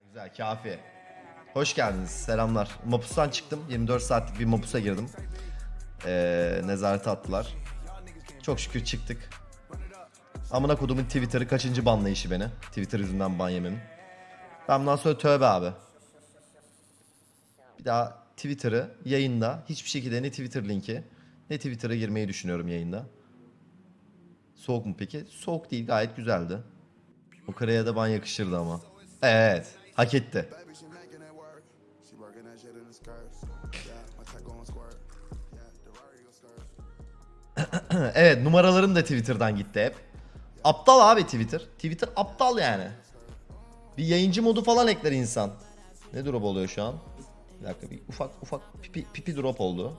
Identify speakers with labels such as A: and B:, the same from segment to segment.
A: Güzel güzel kafi. Hoş geldiniz. Selamlar. Mapus'tan çıktım. 24 saatlik bir Mapus'a girdim. Ee, nezarete attılar. Çok şükür çıktık. Amına kodumun Twitter'ı kaçıncı banlayışı beni. Twitter yüzünden ban yemem. Ben bundan sonra tövbe abi. Bir daha Twitter'ı yayında hiçbir şekilde ne Twitter linki ne Twitter'a girmeyi düşünüyorum yayında. Soğuk mu peki? Soğuk değil gayet güzeldi. O kareye de ban yakışırdı ama. Evet. Hak etti. Evet numaralarım da Twitter'dan gitti hep. Aptal abi Twitter. Twitter aptal yani. Bir yayıncı modu falan ekler insan. Ne drop oluyor şu an? Bir dakika bir ufak ufak pipi, pipi drop oldu.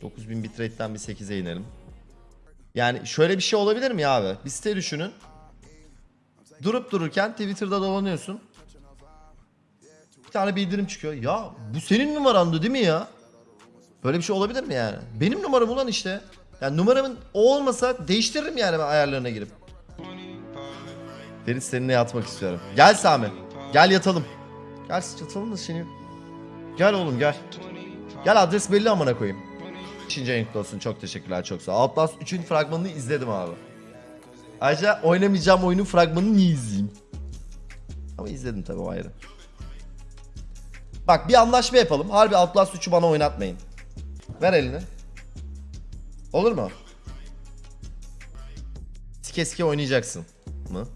A: 9000 bitrate'den bir 8'e inelim. Yani şöyle bir şey olabilir mi abi? Bir site düşünün. Durup dururken Twitter'da dolanıyorsun. Bir tane bildirim çıkıyor. Ya bu senin numarandı değil mi ya? Böyle bir şey olabilir mi yani? Benim numaram ulan işte. Yani numaramın o olmasa değiştiririm yani ben ayarlarına girip. Ferit seninle yatmak istiyorum. Gel Sami. Gel yatalım. Gel yatalım da seni. Gel oğlum gel. Gel adres belli amına koyayım. İkinci ayın kutlu olsun. Çok teşekkürler. Çok sağ ol. Outlast 3'ün fragmanını izledim abi. Ayrıca oynamayacağım oyunun fragmanını niye izleyeyim? Ama izledim tabii o ayrı. Bak bir anlaşma yapalım. Harbi Outlast 3'ü bana oynatmayın. Ver elini. Olur mu? Sike sike oynayacaksın mı?